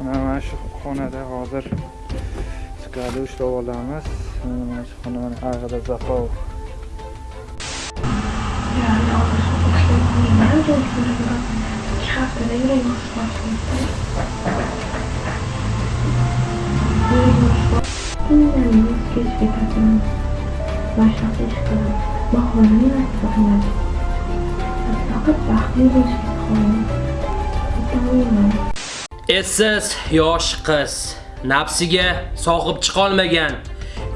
mana shu xonada hozir chiqadi ushlab olamiz mana shu xona mana ag'ida zafov Indamay kechib ketadigan mashq ish qilib bahorani faqat baxtli bo'lishni xohladim aytolmayman Essiz yosh qiz, nafsiga sohib chiqolmagan.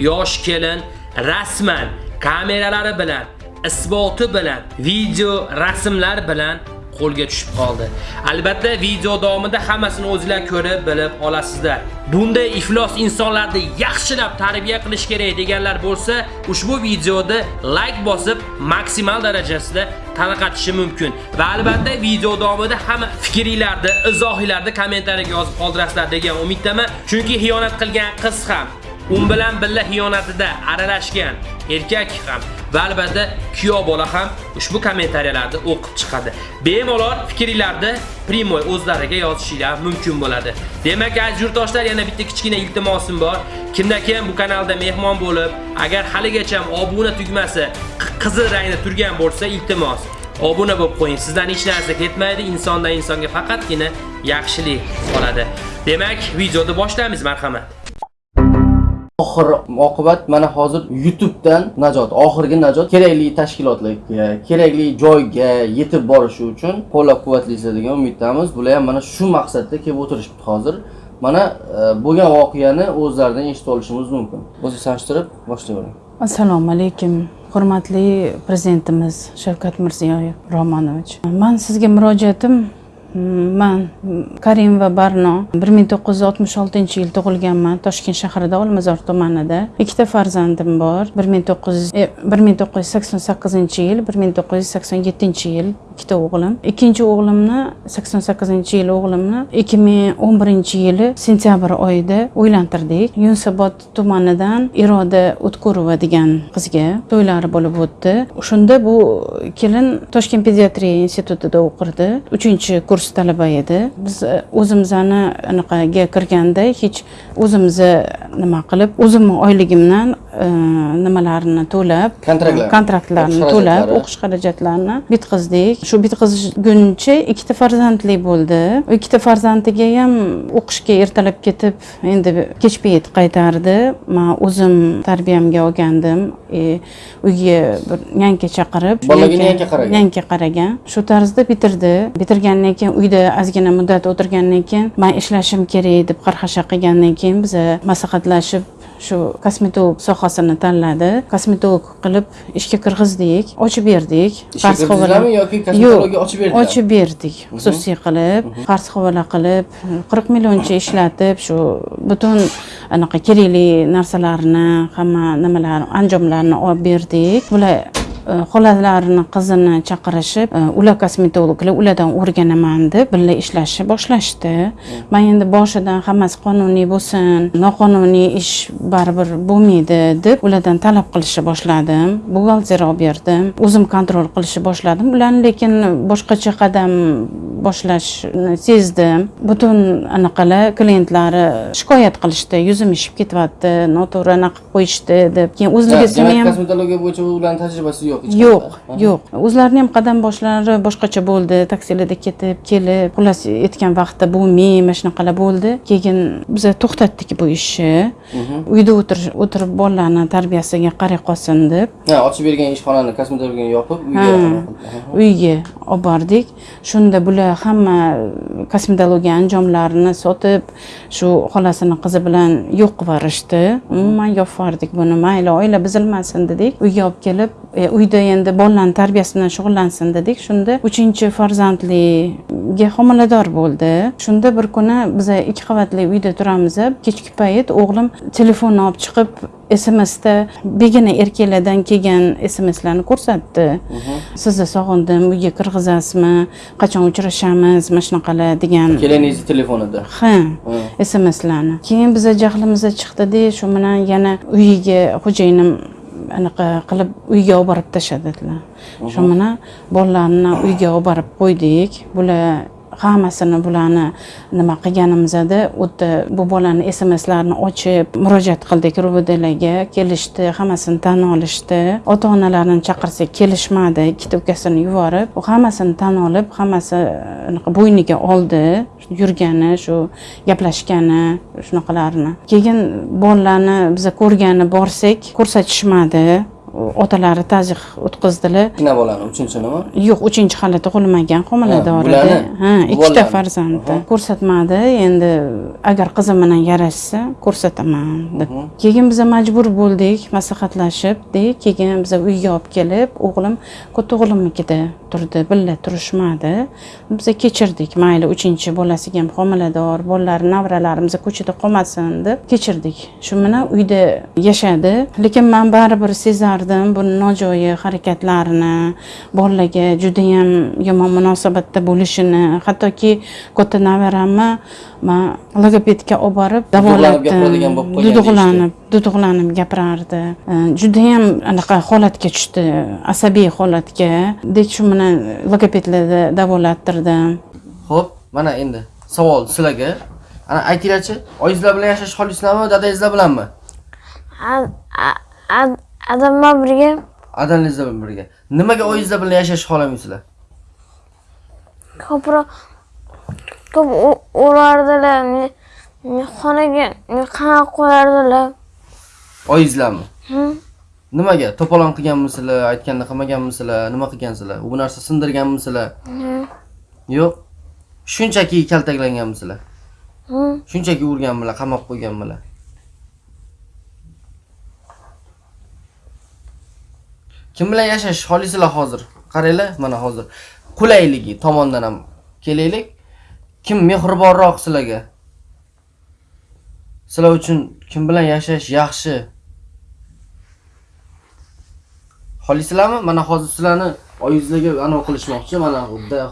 Yosh kelin rasman kameralari bilan, isboti bilan, video, rasmlar bilan qo'lga tushib qoldi. Albatta, video davomida hammasini o'zingizlar ko'rib, bilib olasizlar. Bunday iflos insonlarni yaxshilab tarbiya qilish kerak deganlar bo'lsa, ushbu videoni like bosib, maksimal darajasida tarqatishi mumkin. Va albatta, video davomida hamma fikringizni, izohingizni kommentariyaga yozib qoldirasizlar degan umiddaman. Chunki xiyonat qilgan qiz ham un bilan billa xiyonatida aralashgan erkak ham va albatta kuyov bola ham ushbu kommentariyalarni o'qib chiqadi. Bemalol fikringlarni primoy o'zlariga yozishinglar mumkin bo'ladi. Demak, aziz yurtdoshlar, yana bitta kichkina iltimosim bor. Kimda kim bu kanalda mehmon bo'lib, agar haligacha obuna tugmasi qizil rangda turgan bo'lsa, iltimos obuna bo'lib qo'ying. Sizdan hech narsa ketmaydi. Insondan insonga faqatgina yaxshilik qoladi. Demak, videoni boshlaymiz, marhamat. Oxir oqibat mana hozir YouTubedan najot, oxirgi najot kerakli tashkilotlarga, kerakli joyga yetib borishi uchun qo'llab-quvvatlaysiz degan umiddamiz. Bular ham mana shu maqsadda kelib o'tirishibdi hozir. Mana e, bo'lgan voqeani o'zlaridan eshitib olishimiz mumkin. O'zingiz tanishtirib boshlayvering. assalomu alaykum hurmatli prezidentimiz shavkat mirziyoyev romanovich man sizga murojaatim man karimova barno bir ming to'qqiz yuz oltmish oltinchi yil tug'ilganman toshkent shahrida olmazor tumanida. Ikkita farzandim bor. Bir ming to'qqiz yuz e, bir ming to'qqiz yuz sakson sakkizinchi yil bir ming to'qqiz yuz sakson yettinchi yil ikkita o'g'lim. Ikkinchi o'g'limni sakson sakkizinchi yil o'g'limni ikki ming o'n birinchi yili sentyabr oyida uylantirdik. Yunusobod tumanidan iroda o'tkurova degan qizga to'ylari bo'lib o'tdi. Shunda bu kelin toshkent pediatriya institutida o'qirdi. Uchinchi kurs talaba edi. Biz e, o'zimizni anaqaga kirganda hech o'zimizni nima qilib o'zimni oyligimdan e, nimalarni to'lab Kontraktlar. kontraktlarni O'qish to'lab o'qish xarajatlarini bitkazdik shu bitkazguncha ikkita farzandli bo'ldi. Ikkita farzandiga ham o'qishga ertalab ketib endi kech payt qaytardi. Man o'zim tarbiyamga olgandim. E, uyga bir yanka chaqirib Bolaga yanka qaragan? yanka qaragan. Shu tarzda bitirdi. Bitirgandan keyin uyda ozgina muddat o'tirgandan keyin man ishlashim kerak deb qarhasha qilgandan keyin biza maslahatlashib shu kosmetolog sohasini tanladi. Kosmetolog qilib ishga kirgizdik ochib berdik. Havola- kirgizdilarmi yoki kosmetologga ochib berdilarmi? ochib berdik xususiy qilib qarz havola qilib qirq millioncha ishlatib shu butun anaqa kerakli narsalarni hamma nimalarni anjomlarni olib berdik. Bular xolalarini qizini chaqirishib e, ular kosmetologlar ulardan o'rganaman deb birga ishlashni boshlashdi. Man endi boshidan hammasi qonuniy bo'lsin noqonuniy ish baribir bo'lmaydi deb ulardan talab qilishni boshladim. Buxgalter olib berdim o'zim kontrol qilishni boshladim. Ularni lekin boshqacha qadam boshlashni sezdim. Butun anaqalar klientlari shikoyat qilishdi yuzim ishib ketyapti noto'g'ri anaqa qilib qo'yishdi deb. Keyin Demak, ham kosmetologiya bo'yicha ularning tajribasi yo'q yo'q qanaqa. yo'q o'zlarini ham qadam boshlari boshqacha bo'ldi. Taksilarda ketib kelib xullas aytgan vaqtda bo'lmay mana shunaqalar bo'ldi. Keyin biz to'xtatdik bu ishni. Uyda o'tirish o'tirib bolalarni tarbiyasiga qaray qolsin deb. Ha, ochib bergan ishxonani kosmetologiyani yopib uyga uyga olib bordik shunda bular hamma kosmetologiya anjomlarini sotib shu xolasini qizi bilan yo'q qilib yuborishdi. Umuman yopib yubordik buni. Mayli oila buzilmasin dedik. Uyga olib kelib e, uyda endi bolalarni tarbiyasi bilan shug'ullansin dedik. Shunda uchinchi farzandliga homilador bo'ldi. Shunda bir kuni biz ikki qavatli uyda turamiz kechki payt o'g'lim telefonni olib chiqib smsda begona erkaklardan kelgan smslarni ko'rsatdi. Sizni sog'indim uyga kirgizasizmi qachon uchrashamiz mana shunaqalar degan Keliningizni telefonida. ha smslarni keyin biza jahlimiz chiqdida shu bilan yana uyiga xo'jayinim anaqa qilib uyga olib borib tashladilar shu bilan bolalarni uyga olib borib qo'ydik. Bular hammasini bularni nima qilganimizda o'tda bu bolani smslarini ochib murojaat qildik. Rbdlarga kelishdi hammasini tan olishdi. Ota onalarini chaqirsak kelishmadi. Ikkita ukasini yuborib u hammasini tan olib hammasi e, bo'yniga oldi. Yurgani shu gaplashgani shunaqalarni. Keyin bolalarni biza ko'rgani borsak ko'rsatishmadi. Otalari tazyiq o'tkazdilar. Kichkina bolani uchinchimi yo'q uchinchi hali tug'ilmagan homilador edi bularni? ha ikkita farzandi. Ko'rsatmadi endi agar qizim bilan yarashsa ko'rsataman deb. Keyin biza majbur bo'ldik maslahatlashib de keyin biza uyga olib kelib o'g'lim katta o'g'limnikida turdi birga turishmadi. Biza kechirdik mayli uchinchi bolasiga ham homilador bolalari nevaralarimiz ko'chada qolmasin deb kechirdik. Shu bilan uyda yashadi. Lekin man baribir sezardim buni nojo'ya harakatlarini bolalarga judayam yomon munosabatda bo'lishini hattoki katta nevaramni man logopedga olib borib davolatdim duduqlanib duduqlanib gapirardi judayam anaqa holatga tushdi asabiy holatga dek shu bilan logopedlarda davolattirdim Xo'p, mana endi savol sizlarga. Ana aytinglarchi, oyingizlar bilan yashash xohlaysizlarmi, dadangizlar bilanmi? Adam bilan birga Adangizlar bilan birga. Nimaga oyingizlar bilan yashashni xohlamaysizlar? ko'proq ko'p urardilar xonaga qamab qo'yardilar Oyingizlarmi? Nimaga? To'polon qilganmisizlar, aytganda qilmaganmisizlar, nima qilgansizlar? Bu narsa sindirganmisizlar? Yo'q. Shunchaki kaltaklanganmisizlar? Shunchaki urganmilar, qamab qo'yganmilar? Kim bilan yashash xohlaysizlar hozir? Qaranglar, mana hozir qulayligi tomondan ham kelaylik. Kim mehribonroq sizlarga? Sizlar uchun kim bilan yashash yaxshi? Xohlaysizlarmi? Mana hozir sizlarni oyingizlarga anav qilishmoqchi. Mana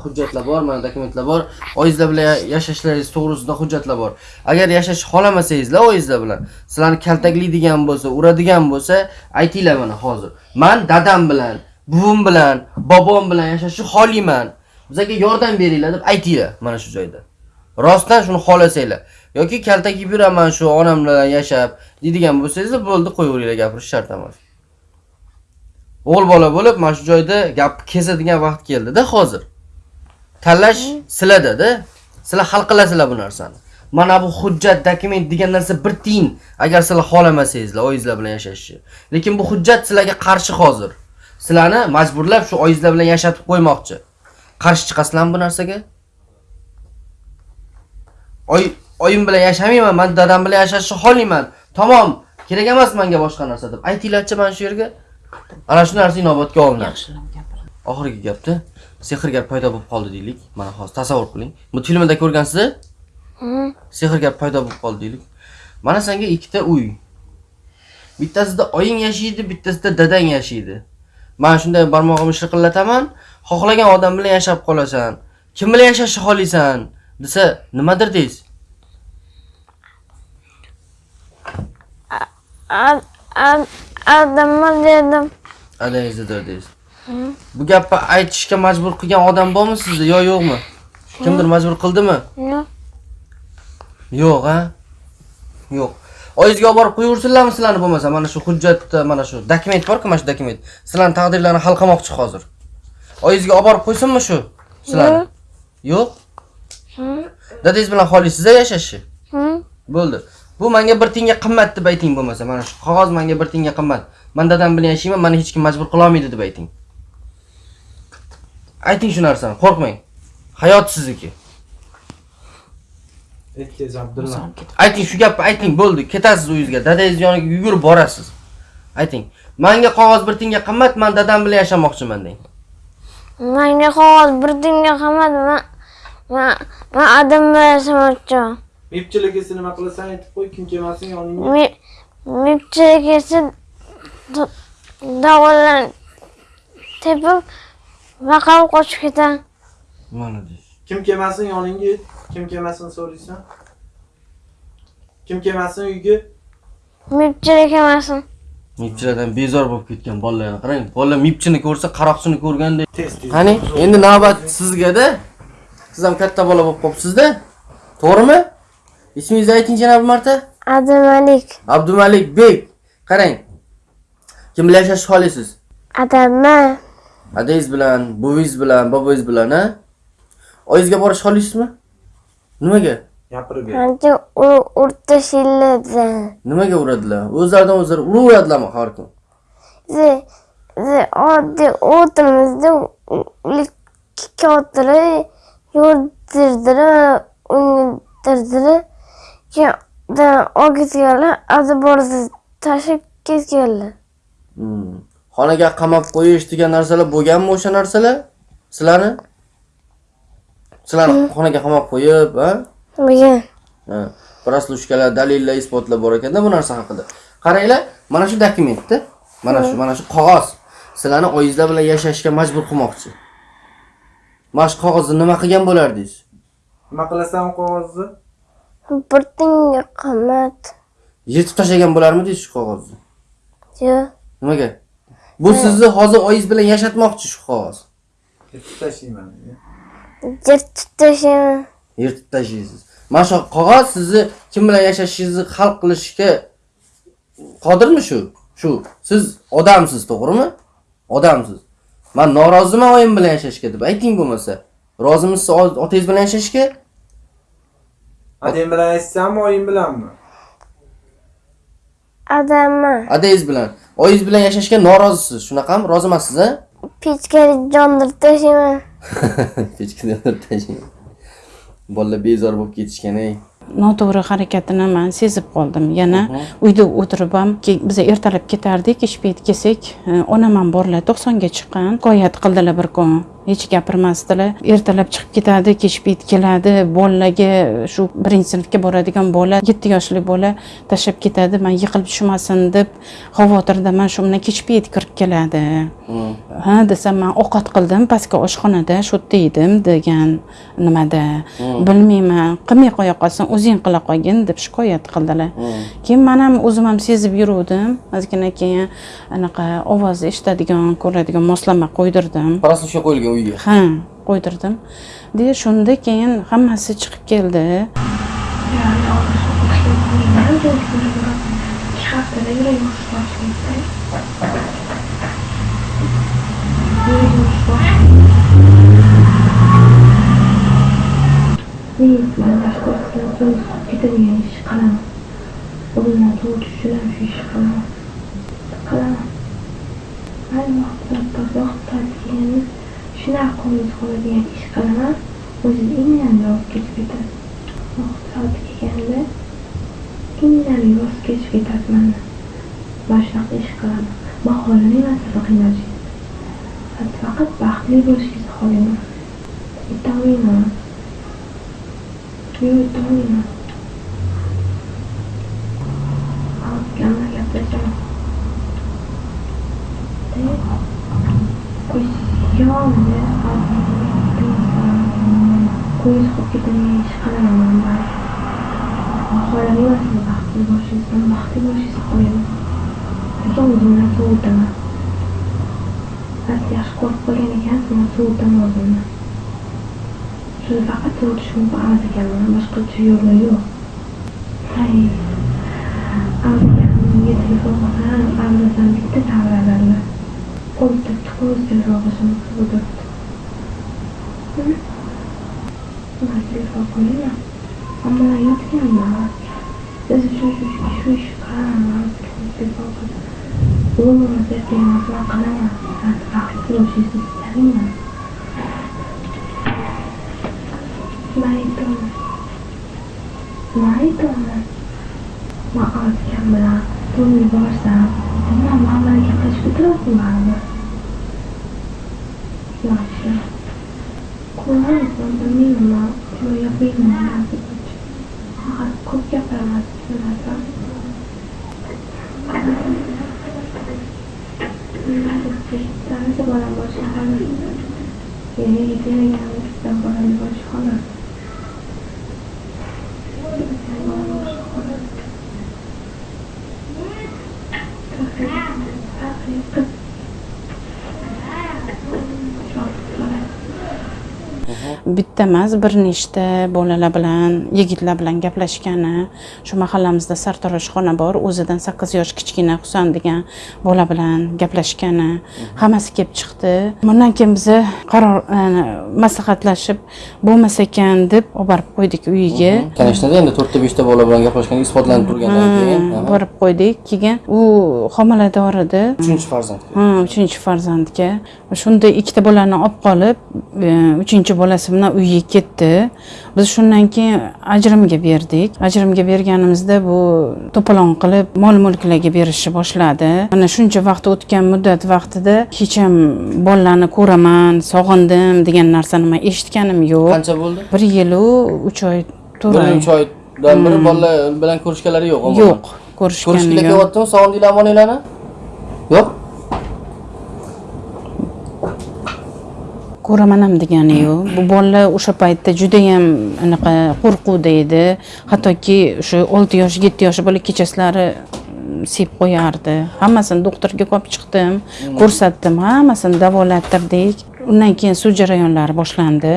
hujjatlar bor, mana dokumentlar bor. Oyingizlar bilan yashashlaringiz to'g'risida hujjatlar bor. Agar yashash xohlamasangizlar oyingizlar bilan, sizlarni kaltaklaydigan bo'lsa, uradigan bo'lsa, aytinglar mana hozir. Men dadam bilan, buvim bilan, bobom bilan yashashni xohlayman. Bizga yordam beringlar deb aytinglar mana shu joyda. Rostdan shuni xohlasanglar yoki kaltak yeb yuraman shu onam bilan yashab deydigan bo'lsangiz bo'ldi qo'yaveringlar gapirish shart emas. O'g'il bola bo'lib mana shu joyda gap kesadigan vaqt keldi-da hozir. Tanlash sizlarda-da. Sizlar hal qilasizlar bu narsani. Mana bu hujjat, dokument degan narsa bir tiyin agar sizlar xohlamasangizlar oyingizlar bilan yashashni. Lekin bu hujjat sizlarga qarshi hozir. Sizlarni majburlab shu oyingizlar bilan yashatib qo'ymoqchi. Qarshi chiqasizlarmi bu narsaga? Oy oyim bilan yashamayman, men dadam bilan yashashni xohlayman. Tamom, kerak emas menga boshqa narsa deb aytinglarchi mana shu yerga. Ana shu narsa inobatga olinadi. Oxirgi gapda sehrgar paydo bo'lib qoldi deylik. Mana hozir tasavvur qiling. Bu filmda ko'rgansiz? Hı. Sehrgar paydo bo'lib qoldi deylik. Mana senga ikkita uy. Bittasida oying yashaydi, bittasida dadang yashaydi. Men shunday barmog'imni shirqillataman, xohlagan odam bilan yashab qolasan. Kim bilan yashashni xohlaysan? desa, nimadir deysiz? A- a- Adam dedim Adangizdir deysiz. Bu gapni aytishga majbur qilgan odam bormi sizda yo yo'qmi? Kimdir majbur qildimi? yo'q Yo'q, ha? Yo'q. Oyingizga olib borib qo'yaversinlarmi sizlarni bo'lmasa, mana shu hujjatda mana shu dokument bor-ku, mana shu dokument. Sizlarning taqdirlarini hal qilmoqchi hozir. Oyingizga olib borib qo'ysinmi shu? Sizlarni? Yo'q. Dadangiz bilan xohlaysiz yashashni? Bo'ldi. Bu menga bir tiyinga qimmat deb ayting bo'lmasa, mana shu qog'oz menga bir tiyinga qimmat. Men dadam bilan yashayman, meni hech kim majbur qila olmaydi deb ayting. Ayting shu narsani, qo'rqmang. Hayot sizniki. Ayting shu gapni ayting, bo'ldi. Ketasiz uyingizga, dadangiz yoniga yugurib borasiz. Ayting. Menga qog'oz bir tiyinga qimmat, men dadam bilan yashamoqchiman deng. menga qog'oz bir dinga qamadi man man man adam bilan yashamoqchiman Mepchilik esa nima qilasan aytib qo'y, kim kelmasin yoningga. Me- mepchilik esa davolan tepib vaqab qochib ketaman Mana deysiz. Kim kelmasin yoningga, kim kelmasin so'raysan. Kim kelmasin uyga? mepchilik emasin Mipchilardan bezor bo'lib ketgan bolalarni qarang. Bolalar mipchini ko'rsa, qaroqchini ko'rgandek. Tez tez. Qani, endi navbat sizga-da. siz ham katta bola bo'lib qolibsizda to'g'rimi ismingizni ayting bir marta. Adamalik. abdumalik bek. Qarang. Kim bilan yashashni xohlaysiz Adamma. adangiz bilan buvingiz bilan bobongiz bilan a oyingizga borishni xohlaysizmi nimaga? Gapirib ber. Ancha o'rtashiladi. nimaga uradilar? O'zlaridan o'zlari uraveradilarmi har kun Ze, ze oddiy o'tirmizda ular kattalar yurdirdilar, o'gitganlar, azi borsa tashib ketganlar. Hmm. xonaga qamab qo'yish degan narsalar bo'lganmi o'sha narsalar sizlarni sizlarni xonaga qamab qo'yib a Bo'lgan. Ha, proslушкаlar dalillar isbotlar bor ekanda bu narsa haqida qaranglar mana shu dokumentda mana shu mana shu qog'oz sizlarni oyingizlar bilan yashashga majbur qilmoqchi mana shu qog'ozni nima qilgan bo'lardingiz Nima qilasan qog'ozni? Bir tinga qimmat. yirtib tashlagan bo'larmidingiz shu qog'ozni Yo'q. nimaga? Bu sizni hozir oyingiz bilan yashatmoqchi shu qog'oz. Yetib tashlayman. Yirtib tashlayman. yirtib tashlaysiz. Mana shu qog'oz sizni kim bilan yashashingizni hal qilishga qodirmi shu? Shu siz odamsiz to'g'rimi? Odamsiz. Man noroziman oyim bilan yashashga deb ayting bo'lmasa. Rozimisiz otangiz bilan yashashga Adang bilan aytsammi, oying bilanmi? Adamma. adangiz bilan oyingiz bilan yashashga norozisiz shunaqami rozi emassiz a Pechkani jondirib tashlayman. Pechkada tashlang. bolalar bezor bo'lib ketishgan ey noto'g'ri harakatini man sezib qoldim yana uyda o'tirib ham biz ertalab ketardik ish payti kelsak onam ham borlar to'qsonga chiqqan shikoyat qildilar bir kun hech gapirmasdilar ertalab chiqib ketadi kech payt keladi. Bolalarga shu birinchi sinfga boradigan bola yetti yoshli bola tashlab ketadi. Man yiqilib tushmasin deb xavotirdaman shu bilan kech payt kirib keladi ha desam man ovqat qildim pastki oshxonada shu yerda edim degan nimada. Bilmayman qilmay qo'ya qolsin o'zing qila qolgin deb shikoyat qildilar. Keyin man ham o'zim ham sezib yuruvdim. Ozgina keyin anaqa ovoz eshitadigan ko'radigan moslama qo'ydirdim. Proslушка qo'yilgan uyga ha qo'ydirdim deya shunda keyin hammasi chiqib keldi. İki haftada başlayıp. Neyse ben başka ortadan gidemiyor iş kalamam. Onunla doğru düşüren şu iş kalamam. Kalamam. Her vakit vakit vakit yani şuna ish qilaman o'zini kalamam. O yüzden ketadi vaqt soati kelganda indamay voz kechib ketasiman mana shunaqa ish qilaman. Man emas sizni faqat baxtli bo'lishingizni xohlayman aytolmayman yo'q aytolmayman qo'ysyomni qo'yish qilib ketadigan ish qilaman man xohlamayman sizni baxtli bo'lishingizni man baxtli bo'lishingizni xohlayman lekin o'zimdan sovutaman siz yaxshi ko'rib qolgan ekansiz man sovutaman o'zimni shuni faqat sovutish mumkin emas ekanman boshqacha yo'li yo'q hay avliyaga telefon qilsam avliyadan bitta tavralarlar o'ltiribdi qo'y telefon o'tiribdi man telefon qo'yaman ammo yotganman. Siz shu shu shu ish qilaman. Telefon qilib umuman ertaga man qilaman. Vaqt bo'lishingizni istamayman man aytaman. Man bilan to'yga borsam nima man bilan gaplashib o'tirasizmi baribir yaxshi ko'ramiz man bilmayman man shunday gapirmayman faqat ko'p gapiraman tushunarsan tanisa bolam boshqa xolos keyin yetmagan bolam boshqa xolos bitta emas bir nechta bolalar bilan yigitlar bilan gaplashgani shu mahallamizda sartaroshxona bor o'zidan sakkiz yosh kichkina husan degan bola bilan gaplashgani hammasi kelib chiqdi. Bundan keyin biza qaror e, maslahatlashib bo'lmas ekan deb olib borib qo'ydik uyiga. Kanishtada endi to'rtta beshta bola bilan gaplashgan isbotlanib turgandan keyin. Aha. borib qo'ydik. Keyin u homilador edi. Uchinchi farzand ha uchinchi farzandga. Shunda ikkita bolani olib qolib e, uchinchi bolasi bilan uyga ketdi. Biz shundan keyin ajrimga berdik. Ajrimga berganimizda bu to'polon qilib mol mulklarga berishni boshladi. Mana shuncha vaqt o'tgan muddat vaqtida hech ham bolalarni ko'raman sog'indim degan narsani man eshitganim yo'q. Qancha bo'ldi? Bir yilu uch oy to'rt oy. Uch oydan beri bolalar bilan ko'rishganlari yo'q yo'q ko'rishgani ko'rishganda yo'q. kelyaptimi sog'indinglar omoninglarni? Yo'q ko'raman ham degani yo'q. Bu bolalar o'sha paytda judayam anaqa qo'rquvda edi hattoki o'sha olti yosh yetti yosh bola kechasilari mm, sep qo'yardi. Hammasini doktorga olib chiqdim ko'rsatdim. Hammasini davolattirdik undan keyin sud jarayonlari boshlandi.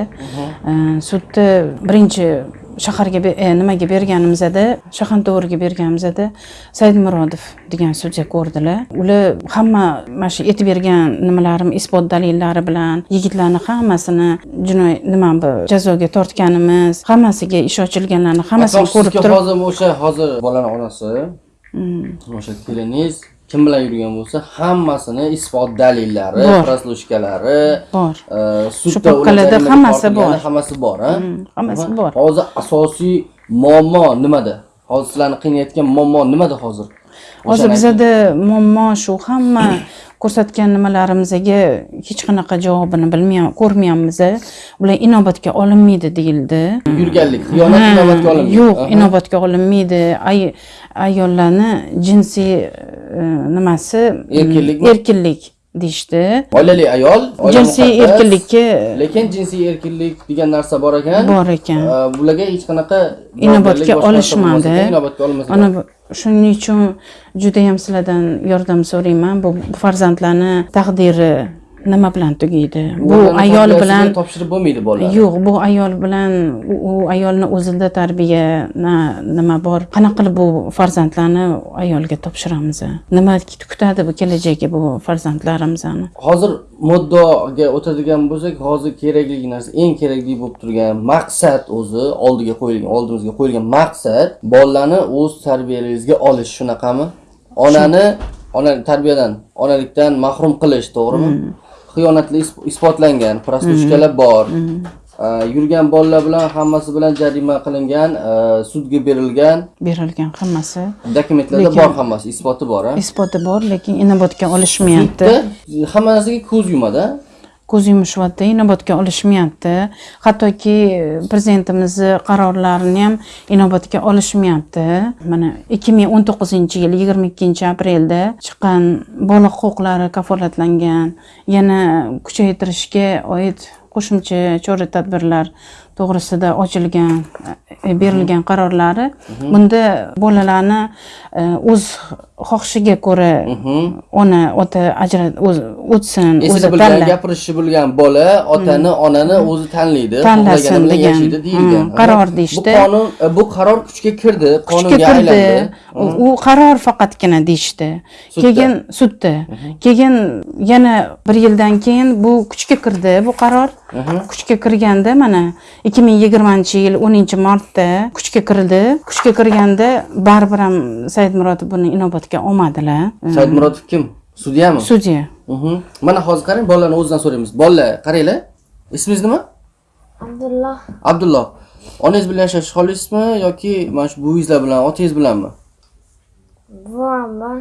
Э, sudda birinchi shaharga e, nimaga berganimizda shahanto'g'riga berganimizda saidmurodov degan sudya ko'rdilar. Ular hamma mana shu aytib bergan nimalarim isbot dalillari bilan yigitlarni hammasini jinoiy nima bu jazoga tortganimiz hammasiga ish ochilganlarni hammasini ko'rib turib hozir o'sha hozir bolani onasi. O'sha keliningiz kim bilan yurgan bo'lsa hammasini isbot dalillari proslushkalari bor e, Shu papkalarda hammasi bor. hammasi bor a? hammasi bor. hozir asosiy muammo nimada hozir sizlarni qiynayotgan muammo nimada hozir hozir bizada muammo shu. Hamma ko'rsatgan nimalarimizga hech qanaqa javobini bilmayam ko'rmayapmiz ular inobatga olinmaydi deyildi. Yurganlik xiyonat inobatga olinmaydi. yo'q inobatga olinmaydi. Ay- ayollarni jinsiy e, nimasi? Erkinlikmi? erkinlik deyishdi. Oilali ayol jinsiy erkinlikka lekin jinsiy erkinlik degan narsa bor ekan. Bor ekan. Bularga hech qanaqa inobatga olishmadi. inobatga ana shuning uchun judayam sizlardan yordam so'rayman. Bu farzandlarni taqdiri nima bilan tugaydi? Bu ayol bilan topshirib bo'lmaydi bolalar yo'q bu ayol bilan u- u ayolni o'zida tarbiya na- nima bor? Qanaqa qilib bu farzandlarni ayolga topshiramiz? Nima kutadi bu kelajagi bu farzandlarimizni? Hozir muddaoga o'tadigan bo'lsak hozir kerakli narsa eng kerakli bo'lib turgan maqsad o'zi oldiga qo'yilgan oldimizga qo'yilgan maqsad bolalarni o'z tarbiyangizga olish. Shunaqami? Onani ona tarbiyadan onalikdan mahrum qilish to'g'rimi xiyonatli isb- isbotlangan prostitutkalar bor. Aa, yurgan bolalar bilan hammasi bilan jarima qilingan aa, sudga berilgan. Berilgan hammasi. Dokumentlarda bor hammasi isboti bor isboti bor lekin inobatga olishmayapti. Hamma narsaga ko'z yumadi? Ko'z yumishyapti inobatga olishmayapti. Hattoki e, prezidentimizni qarorlarini ham inobatga olishmayapti. Mana ikki ming o'n to'qqizinchi yil yigirma ikkinchi aprelda chiqqan bola huquqlari kafolatlangan. Yana kuchaytirishga oid qo'shimcha chora tadbirlar to'g'risida ochilgan e, berilgan qarorlari bunda bolalarni e, o'z xohishiga ko'ra ona ota ajrat o'tsin o'zi bilgan tanlab gapirishi bilgan bola otani onani o'zi tanlaydi Tanlasin degan, qaror deyishdi. bu qonun e, bu qaror kuchga kirdi qonunga kirdi. aylandi. U qaror faqatgina deyishdi. Keyin sudda. Keyin yana bir yildan keyin bu kuchga kirdi bu qaror. Kuchga kirganda mana ikki ming yigirmanchi yil o'ninchi martda kuchga kirdi kuchga kirganda baribir ham saidmurodov buni inobatga olmadilar. Saidmurodov kim? Sudyami sudya Mhm. mana hozir qarang bolalarni o'zidan so'raymiz. Bolalar qaranglar. Ismingiz nima? Abdulloh. Abdulloh. Onangiz bilan yashashni xohlaysizmi yoki mana shu buvingizlar bilan otangiz bilanmi? Buvam bor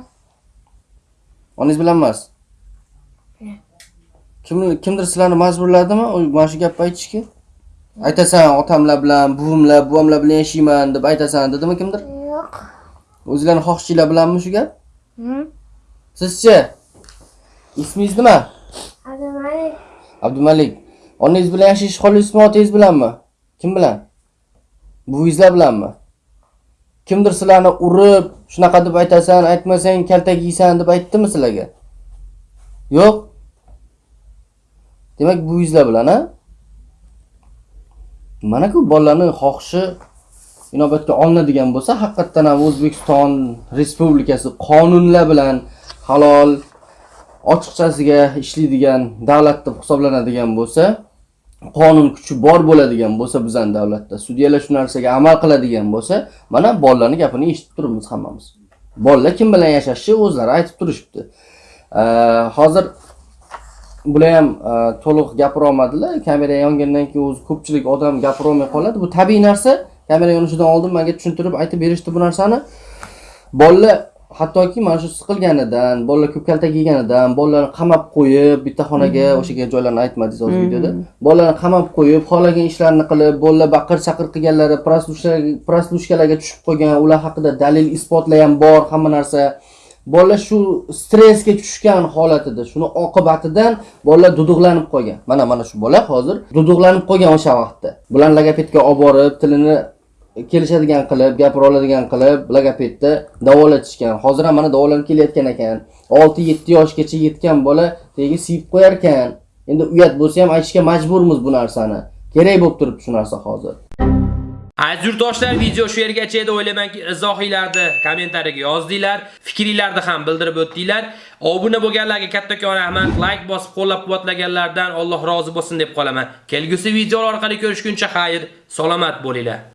onangiz bilan emas? Kim kimdir sizlarni majburladimi? Mana shu gapni aytishga aytasan otamlar bilan buvimlar buvamlar bilan yashayman deb aytasan dedimi kimdir? Yo'q. O'zinglarni xohishinglar bilanmi shu gap? Sizchi? Ismingiz nima? Abdumalik. Abdumalik. Onangiz bilan yashashni xohlaysizmi otangiz bilanmi? Kim bilan? Buvingizlar bilanmi? Kimdir sizlarni urib shunaqa deb aytasan aytmasang kaltak yeysan deb aytdimi sizlarga? Yo'q. Demak buvingizlar bilan a Mana-ku bolalarning xohishi inobatga olinadigan bo'lsa, haqiqatdan ham O'zbekiston Respublikasi qonunlar bilan halol ochiqchasiga ishlaydigan davlat deb hisoblanadigan bo'lsa, qonun kuchi bor bo'ladigan bo'lsa bizning davlatda, sudyalar shu narsaga amal qiladigan bo'lsa, mana bolalarning gapini eshitib turibmiz hammamiz. Bolalar kim bilan yashashi o'zlari aytib turishibdi. Hozir bular ham e, to'liq gapira olmadilar. Kamera yongandan keyin o'zi ko'pchilik odam gapira olmay qoladi. Bu tabiiy narsa. Kamera yonishidan oldin menga tushuntirib aytib berishdi bu narsani. Bolalar hattoki mana shu siqilganidan, bolalar ko'p kaltak yeganidan, bolalarni qamab qo'yib, bitta xonaga o'shaga joylarni aytmadingiz hozir videoda. Bolalarni qamab qo'yib, xohlagan ishlarni qilib, bolalar baqir-chaqir qilganlari, prostitushkalarga tushib qolgan, ular haqida dalil isbotlar ham bor, hamma narsa. Bolalar shu stressga tushgan holatida, shuni oqibatidan bolalar duduqlanib qolgan. Mana mana shu bola hozir duduqlanib qolgan o'sha vaqtda. Bular logopedga olib borib, tilini kelishadigan qilib, gapira oladigan qilib, logopedda davolatishgan. Hozir ham mana davolanib kelayotgan ekan. 6-7 yoshgacha yetgan bola tegi siyib qo'yar ekan. Endi uyat bo'lsa ham aytishga majburmiz bu narsani. Kerak bo'lib turibdi shu narsa hozir. Aziz yurtdoshlar, video shu yergacha edi. O'ylaymanki, izohinglarni kommentariyaga yozdinglar, fikringlarni ham bildirib o'tdinglar. Obuna bo'lganlarga kattakon rahmat, like bosib qo'llab-quvvatlaganlardan Alloh rozi bo'lsin deb qolaman. Kelgusi videolar orqali ko'rishguncha xayr, salomat bo'linglar.